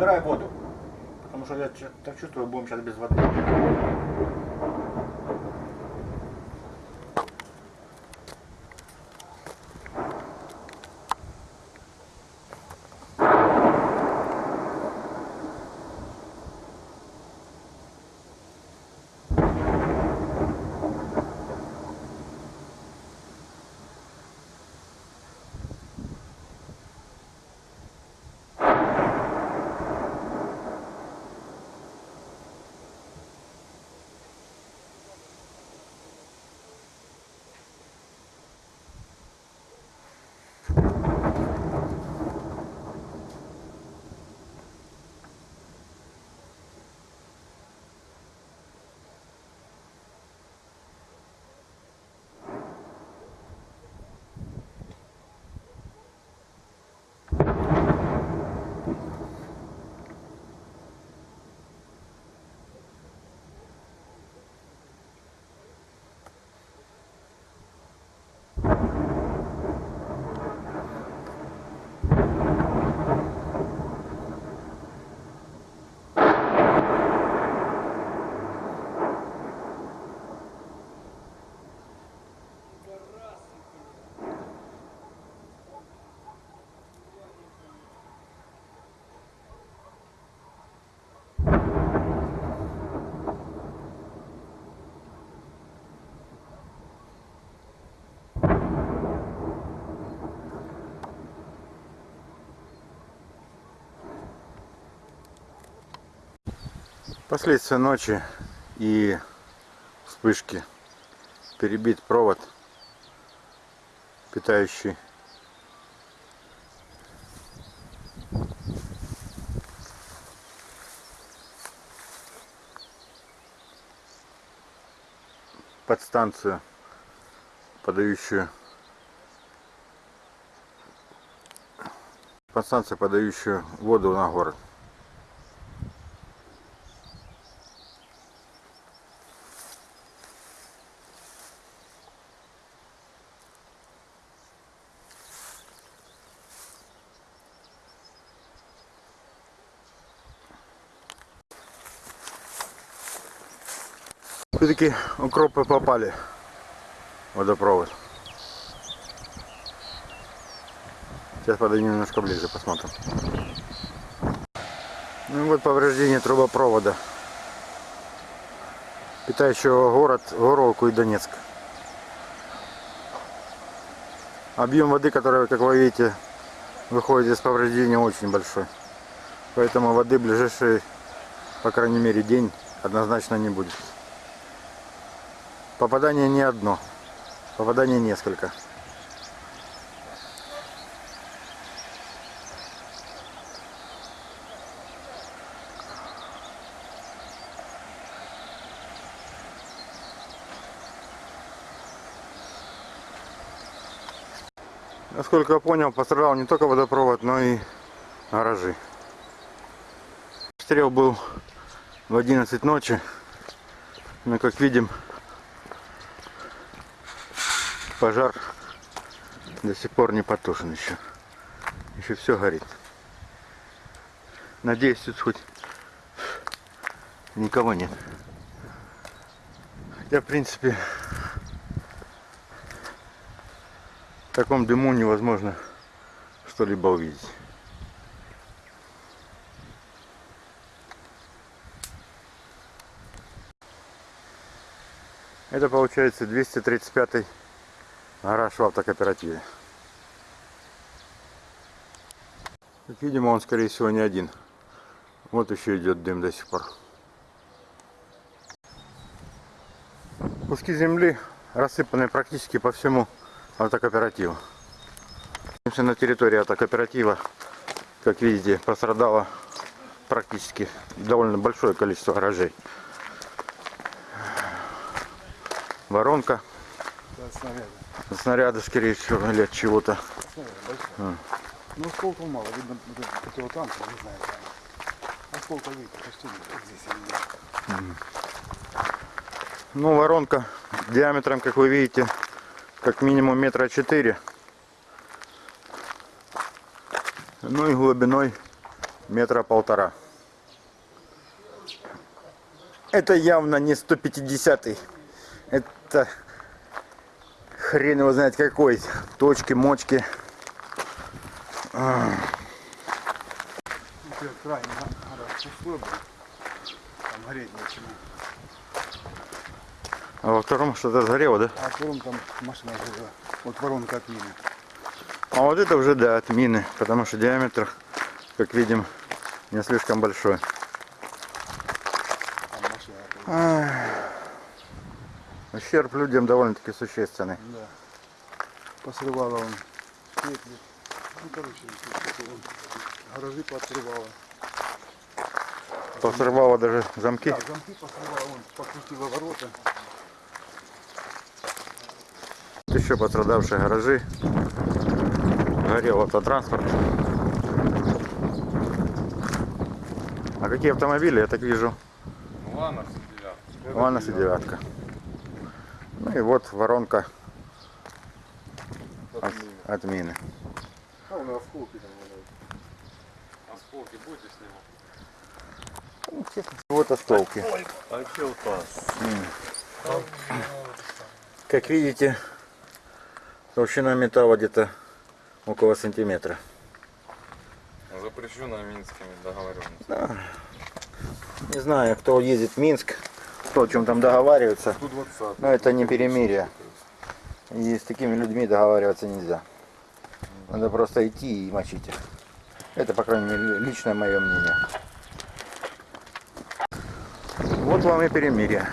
Набирай воду. Потому что я так чувствую, будем сейчас без воды. Последствия ночи и вспышки. Перебит провод, питающий подстанцию, подающую подстанцию, подающую воду на город. Все-таки укропы попали водопровод. Сейчас подойдем немножко ближе, посмотрим. Ну вот повреждение трубопровода, питающего город Горовку и Донецк. Объем воды, который, как вы видите, выходит из повреждения очень большой. Поэтому воды в ближайший, по крайней мере, день однозначно не будет. Попадание не одно. Попадание несколько. Насколько я понял, пострадал не только водопровод, но и гаражи. Стрел был в 11 ночи. Но как видим, пожар до сих пор не потушен еще. Еще все горит. Надеюсь, тут хоть никого нет. Хотя, в принципе, в таком дыму невозможно что-либо увидеть. Это получается 235 гараж в автокооперативе. Как видимо, он скорее всего не один. Вот еще идет дым до сих пор. Куски земли рассыпаны практически по всему автокооперативу. На территории автокооператива, как видите, пострадало практически довольно большое количество гаражей. Воронка, Да, снаряды. скорее всего, или от чего-то. А. Ну, осколков мало. Видно, вот это противотанк, не знаю. там. Осколков видно, почти нет. Вот здесь. Ну, воронка диаметром, как вы видите, как минимум метра четыре. Ну и глубиной метра полтора. Это явно не 150 Это хрен его знает какой. Точки, мочки. Нечего. А во втором что-то сгорело, да? А потом там машина жила. Вот воронка от мины. А вот это уже, да, от мины. Потому что диаметр, как видим, не слишком большой. Там машина. Ущерб людям довольно-таки существенный. Да. Посрывала он стекли. Ну, короче, он гаражи поотрывала. Посрывало даже замки. Да, замки посрывала, он покрутила ворота. Тут еще пострадавшие гаражи. Горел автотранспорт. А какие автомобили, я так вижу? Ланос девятка. Ланос и девятка. Ну и вот воронка от, от мины. А у нас осколки там валяются. Осколки будете снимать? Вот осколки. А че упал? Как видите, толщина металла где-то около сантиметра. Запрещено минскими договоренностями. Не знаю, кто ездит в Минск, кто о чем там договаривается, 120. но это не перемирие. И с такими людьми договариваться нельзя. Надо просто идти и мочить их. Это, по крайней мере, личное мое мнение. Вот вам и перемирие.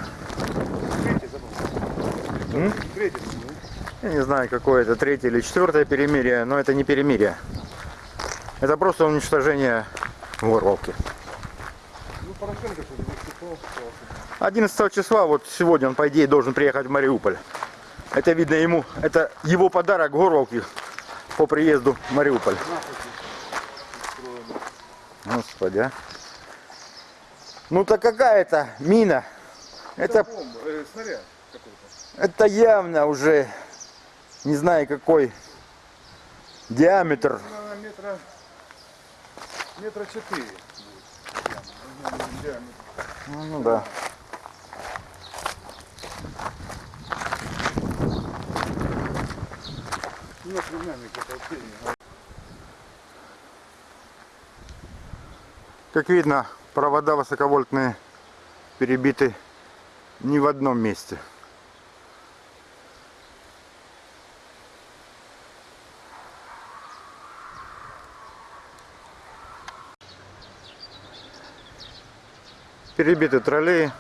Я не знаю, какое это третье или четвертое перемирие, но это не перемирие. Это просто уничтожение Горловки. Ну, Порошенко что-то выступал. сказал, что 11 числа, вот сегодня он, по идее, должен приехать в Мариуполь. Это видно ему, это его подарок Горловке по приезду в Мариуполь. Господи, а. Ну так какая это мина? Это, Бомба, э, снаряд это явно уже, не знаю какой диаметр. Метра, метра четыре будет. Яма. Ну, диаметр. Ну, ну да. У нас племянник это вообще не Как видно, провода высоковольтные перебиты не в одном месте. Перебиты троллеи.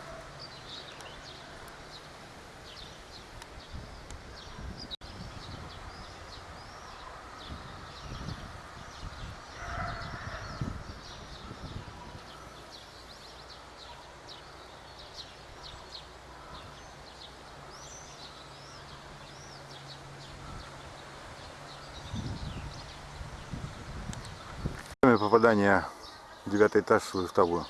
Девятый этаж Уставу.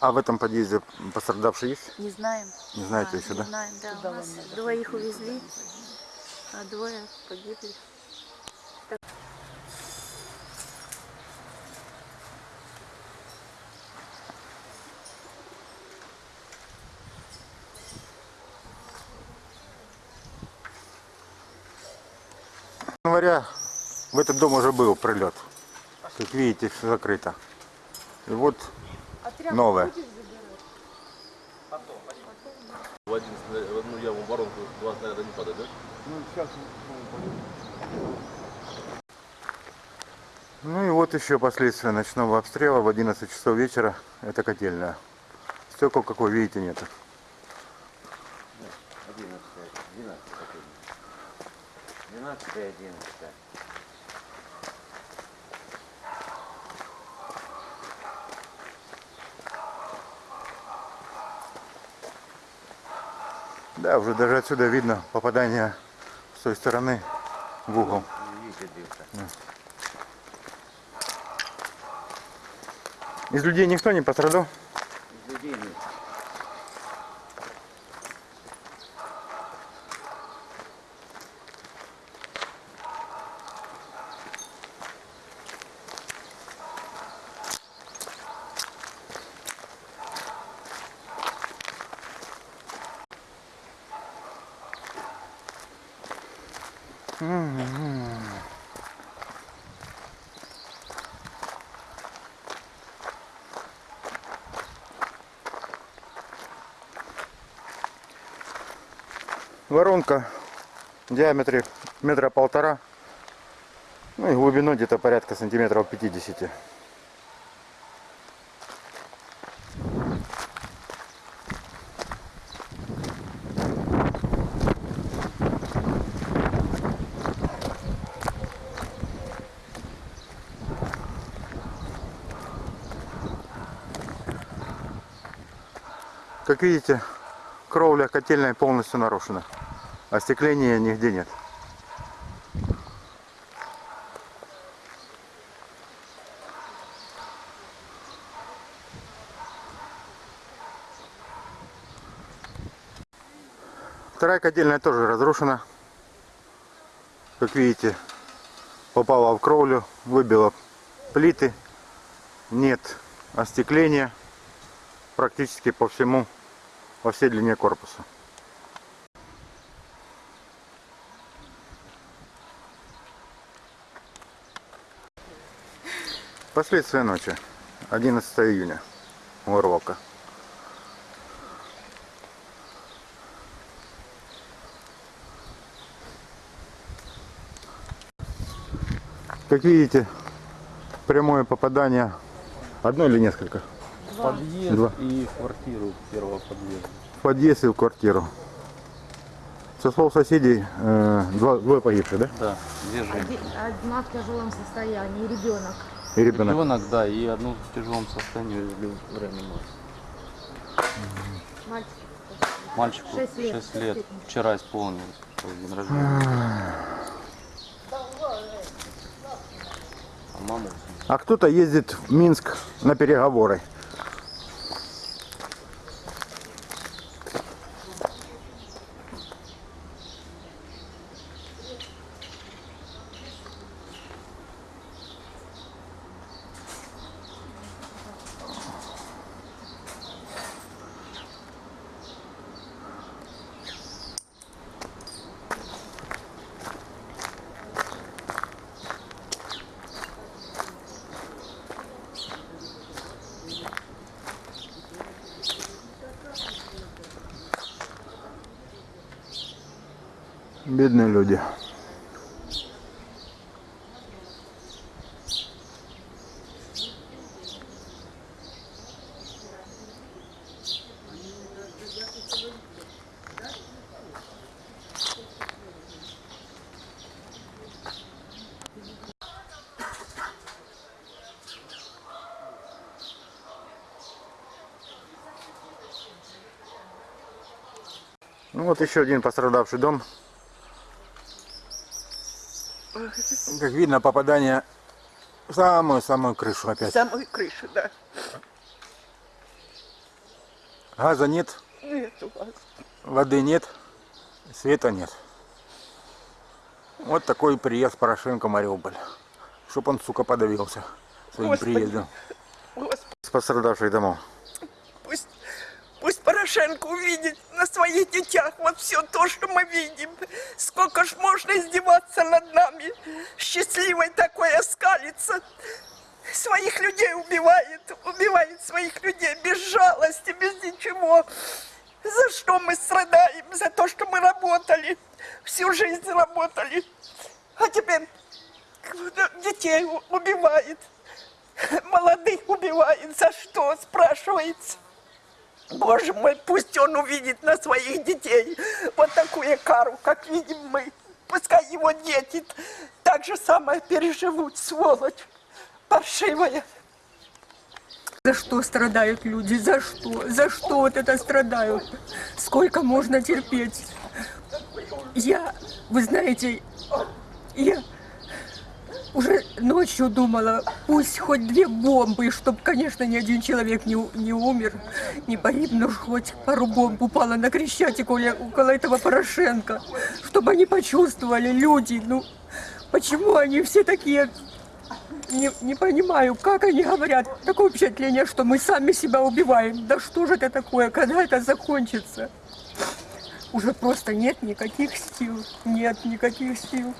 А в этом подъезде пострадавший есть? Не знаем. Не знаете А, еще, не да? знаем, да. У нас двоих увезли, а двое погибли. Января в этот дом уже был прилет. Как видите, все закрыто. И вот новое. В, один, снаряд- в одну яму воронку два снаряда не падает, да? Ну, сейчас. Ну и вот еще последствия ночного обстрела в 11 часов вечера. Это котельная. Стекол, как вы видите, нет. 11, 12, 12 и 11. Да, уже даже отсюда видно попадание с той стороны в угол. Видите. Из людей никто не пострадал? Из людей нет. Воронка в диаметре метра полтора. Ну и глубиной где-то порядка сантиметров 50. Как видите, кровля котельной полностью нарушена. Остекления нигде нет. Вторая котельная тоже разрушена. Как видите, попала в кровлю, выбила плиты. Нет остекления практически по всему, по всей длине корпуса. Последствия ночи. 11 июня. Урвалка. Как видите, прямое попадание. Одно или несколько? Подъезд Два. и квартиру первого подъезда. Подъезд и в квартиру. Со слов соседей, э, два, двое погибших, да? Да, две женщины. Одна в тяжелом состоянии, ребенок. И ребенок. Ребенок, да, и одну в тяжелом состоянии везли в реанимацию. Мальчик. Мальчику Шесть лет. 6 лет. Вчера исполнилось день рождения. А А кто-то ездит в Минск на переговоры. Бедные люди. Ну вот еще один пострадавший дом. Как видно, попадание в самую-самую крышу опять. самой крыши, да. Газа нет, Нет у вас. воды нет, света нет. Вот такой приезд Порошенко в Мариуполь. Чтоб он, сука, подавился своим Господи. приездом. Господи, С пострадавших домов. Порошенко увидит на своих детях вот все то, что мы видим. Сколько ж можно издеваться над нами, счастливой такой оскалиться. Своих людей убивает, убивает своих людей без жалости, без ничего. За что мы страдаем? За то, что мы работали, всю жизнь работали. А теперь детей убивает. Молодых убивает. За что, спрашивается? Боже мой, пусть он увидит на своих детей вот такую кару, как видим мы. Пускай его дети так же самое переживут, сволочь паршивая. За что страдают люди? За что? За что вот это страдают? Сколько можно терпеть? Я, вы знаете, я уже ночью думала, пусть хоть две бомбы, чтобы, конечно, ни один человек не, не умер, не погиб, но хоть пару бомб упало на Крещатик около этого Порошенко, чтобы они почувствовали, люди, ну, почему они все такие не, не понимаю, как они говорят. Такое впечатление, что мы сами себя убиваем. Да что же это такое, когда это закончится? Уже просто нет никаких сил. Нет никаких сил.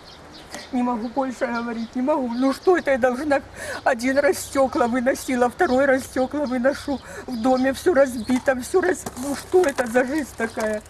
Не могу больше говорить, не могу. Ну что это я должна? Один раз стекла выносила, второй раз стекла выношу. В доме все разбито, все раз... Ну что это за жизнь такая?